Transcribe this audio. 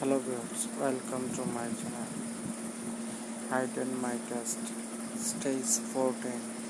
hello viewers welcome to my channel. Hide and my test stage 14